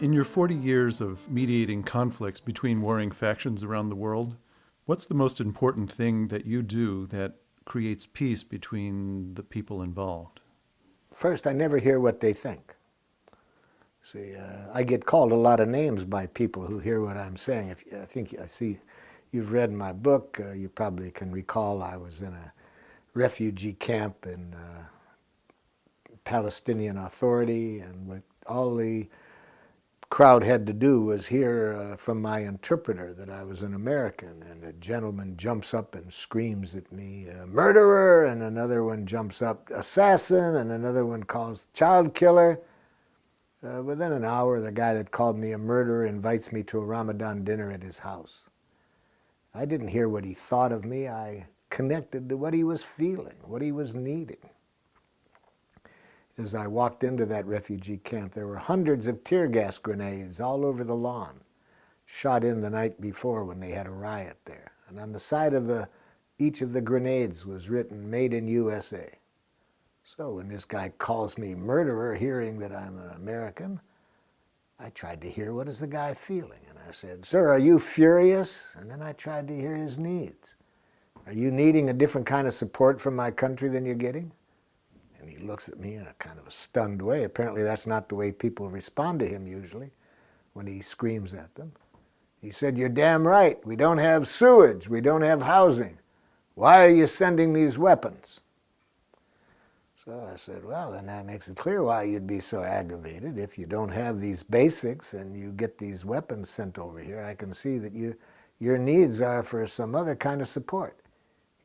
In your 40 years of mediating conflicts between warring factions around the world, what's the most important thing that you do that creates peace between the people involved? First, I never hear what they think. See, uh, I get called a lot of names by people who hear what I'm saying. If I think I see you've read my book, uh, you probably can recall I was in a refugee camp in uh, Palestinian Authority, and with all the crowd had to do was hear uh, from my interpreter that I was an American, and a gentleman jumps up and screams at me, murderer, and another one jumps up, assassin, and another one calls child killer. Uh, within an hour, the guy that called me a murderer invites me to a Ramadan dinner at his house. I didn't hear what he thought of me. I connected to what he was feeling, what he was needing as I walked into that refugee camp, there were hundreds of tear gas grenades all over the lawn, shot in the night before when they had a riot there. And on the side of the, each of the grenades was written, made in USA. So when this guy calls me murderer, hearing that I'm an American, I tried to hear what is the guy feeling. And I said, sir, are you furious? And then I tried to hear his needs. Are you needing a different kind of support from my country than you're getting? And he looks at me in a kind of a stunned way. Apparently that's not the way people respond to him usually when he screams at them. He said, you're damn right. We don't have sewage. We don't have housing. Why are you sending these weapons? So I said, well, then that makes it clear why you'd be so aggravated. If you don't have these basics and you get these weapons sent over here, I can see that you, your needs are for some other kind of support.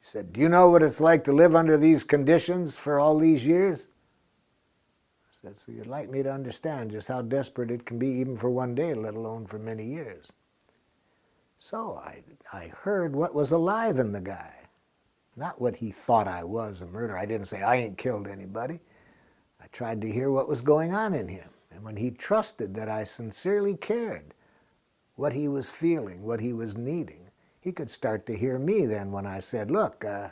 He said, do you know what it's like to live under these conditions for all these years? I said, so you'd like me to understand just how desperate it can be even for one day, let alone for many years. So I, I heard what was alive in the guy, not what he thought I was, a murderer. I didn't say, I ain't killed anybody. I tried to hear what was going on in him. And when he trusted that I sincerely cared what he was feeling, what he was needing, he could start to hear me then when I said, look, uh,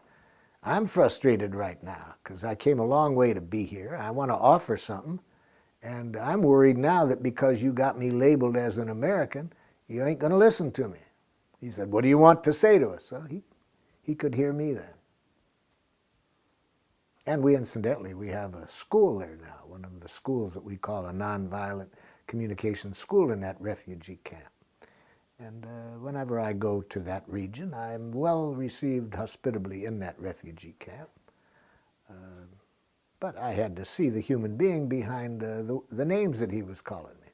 I'm frustrated right now because I came a long way to be here. I want to offer something. And I'm worried now that because you got me labeled as an American, you ain't going to listen to me. He said, what do you want to say to us? So he, he could hear me then. And we incidentally, we have a school there now, one of the schools that we call a nonviolent communication school in that refugee camp. And uh, whenever I go to that region, I'm well received hospitably in that refugee camp. Uh, but I had to see the human being behind the, the names that he was calling me.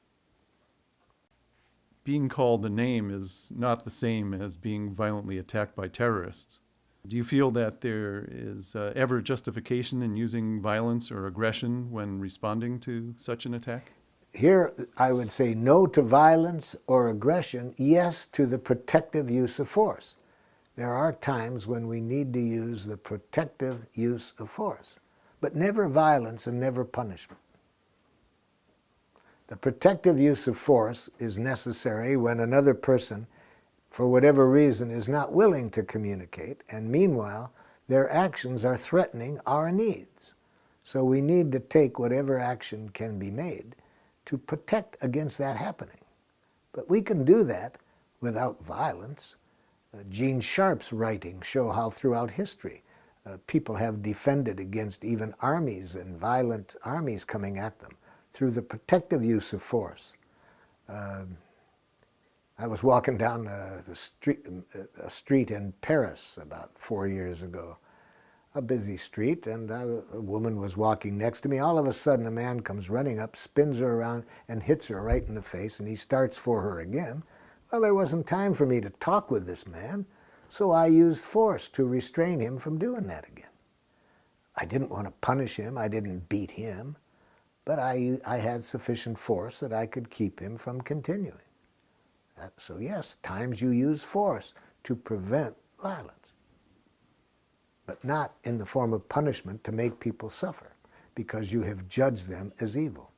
Being called a name is not the same as being violently attacked by terrorists. Do you feel that there is uh, ever justification in using violence or aggression when responding to such an attack? Here I would say no to violence or aggression, yes to the protective use of force. There are times when we need to use the protective use of force, but never violence and never punishment. The protective use of force is necessary when another person, for whatever reason, is not willing to communicate, and meanwhile, their actions are threatening our needs. So we need to take whatever action can be made to protect against that happening. But we can do that without violence. Uh, Gene Sharp's writings show how throughout history uh, people have defended against even armies and violent armies coming at them through the protective use of force. Uh, I was walking down uh, the street, uh, a street in Paris about four years ago, a busy street, and a woman was walking next to me. All of a sudden, a man comes running up, spins her around, and hits her right in the face, and he starts for her again. Well, there wasn't time for me to talk with this man, so I used force to restrain him from doing that again. I didn't want to punish him. I didn't beat him, but I, I had sufficient force that I could keep him from continuing. Uh, so yes, times you use force to prevent violence but not in the form of punishment to make people suffer because you have judged them as evil.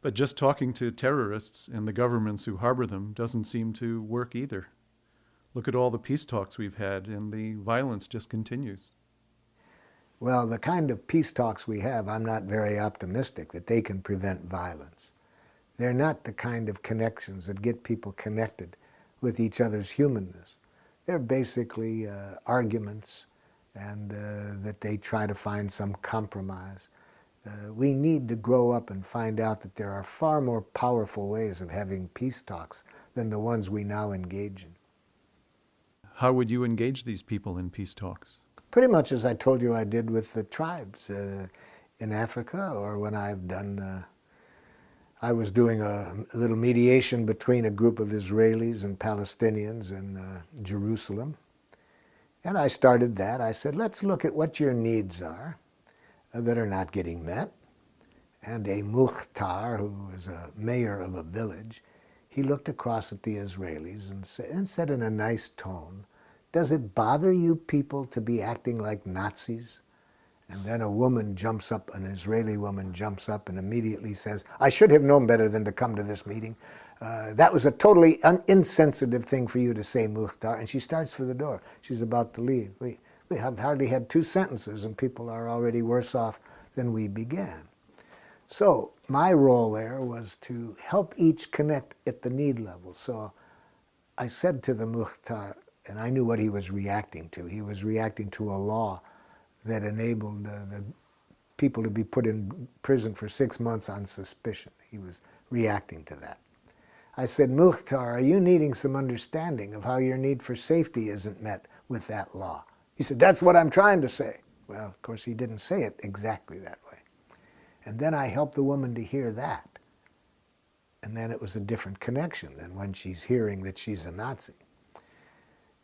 But just talking to terrorists and the governments who harbor them doesn't seem to work either. Look at all the peace talks we've had and the violence just continues. Well, the kind of peace talks we have, I'm not very optimistic that they can prevent violence. they're not the kind of connections that get people connected with each other's humanness. They're basically uh, arguments and uh, that they try to find some compromise. Uh, we need to grow up and find out that there are far more powerful ways of having peace talks than the ones we now engage in. How would you engage these people in peace talks? Pretty much as I told you I did with the tribes uh, in Africa or when I've done, uh, I was doing a, a, little mediation between a group of Israelis and Palestinians in uh, Jerusalem. And I started that. I said, let's look at what your needs are uh, that are not getting met. And a Mukhtar, who was a mayor of a village, he looked across at the Israelis and, sa and said in a nice tone, does it bother you people to be acting like Nazis? And then a woman jumps up, an Israeli woman jumps up and immediately says, I should have known better than to come to this meeting. Uh, that was a totally insensitive thing for you to say, Mukhtar. And she starts for the door. She's about to leave. We, we have hardly had two sentences and people are already worse off than we began. So my role there was to help each connect at the need level. So I said to the Mukhtar, and I knew what he was reacting to. He was reacting to a law that enabled uh, the people to be put in prison for six months on suspicion. He was reacting to that. I said, Mukhtar, are you needing some understanding of how your need for safety isn't met with that law? He said, that's what I'm trying to say. Well, of course, he didn't say it exactly that way. And then I helped the woman to hear that. And then it was a different connection than when she's hearing that she's a Nazi.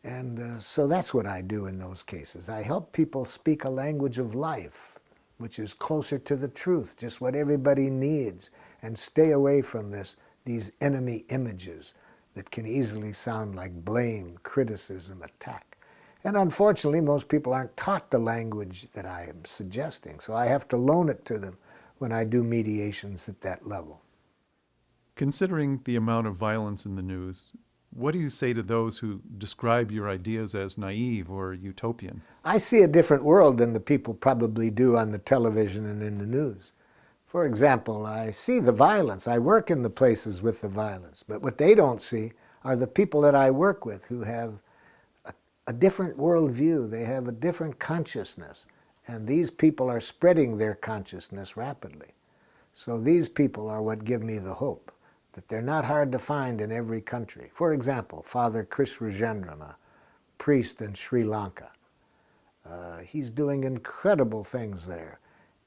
And uh, so that's what I do in those cases. I help people speak a language of life, which is closer to the truth, just what everybody needs, and stay away from this, these enemy images that can easily sound like blame, criticism, attack. And unfortunately, most people aren't taught the language that I am suggesting, so I have to loan it to them when I do mediations at that level. Considering the amount of violence in the news, what do you say to those who describe your ideas as naive or utopian? I see a different world than the people probably do on the television and in the news. For example, I see the violence. I work in the places with the violence. But what they don't see are the people that I work with who have a, a different worldview. They have a different consciousness. And these people are spreading their consciousness rapidly. So these people are what give me the hope that they're not hard to find in every country. For example, Father Chris Rajendran, a priest in Sri Lanka. Uh, he's doing incredible things there,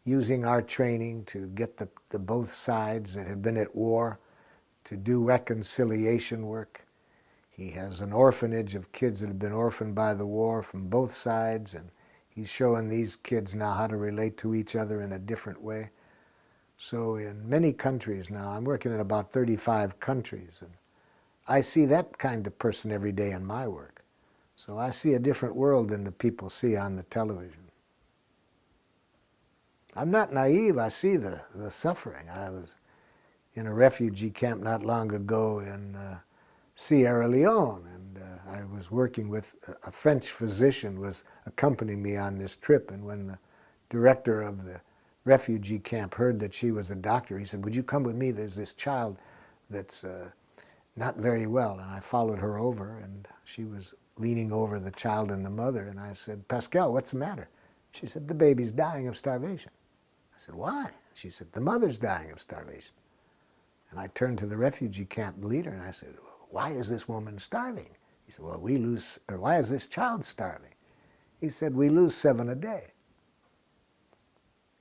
using our training to get the, the both sides that have been at war to do reconciliation work. He has an orphanage of kids that have been orphaned by the war from both sides, and he's showing these kids now how to relate to each other in a different way. So in many countries now, I'm working in about 35 countries, and I see that kind of person every day in my work. So I see a different world than the people see on the television. I'm not naive, I see the, the suffering. I was in a refugee camp not long ago in uh, Sierra Leone, and uh, I was working with a, a French physician was accompanying me on this trip, and when the director of the refugee camp heard that she was a doctor, he said, would you come with me? There's this child that's uh, not very well. And I followed her over, and she was leaning over the child and the mother. And I said, Pascal, what's the matter? She said, the baby's dying of starvation. I said, why? She said, the mother's dying of starvation. And I turned to the refugee camp leader and I said, why is this woman starving? He said, well, we lose, or why is this child starving? He said, we lose seven a day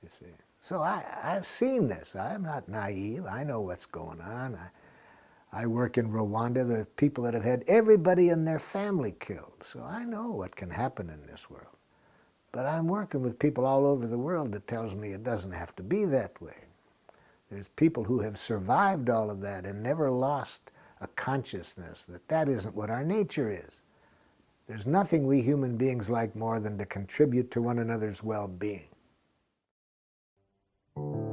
you see. So I, I've seen this. I'm not naive. I know what's going on. I, I work in Rwanda. There are people that have had everybody in their family killed. So I know what can happen in this world. But I'm working with people all over the world that tells me it doesn't have to be that way. There's people who have survived all of that and never lost a consciousness that that isn't what our nature is. There's nothing we human beings like more than to contribute to one another's well-being thank you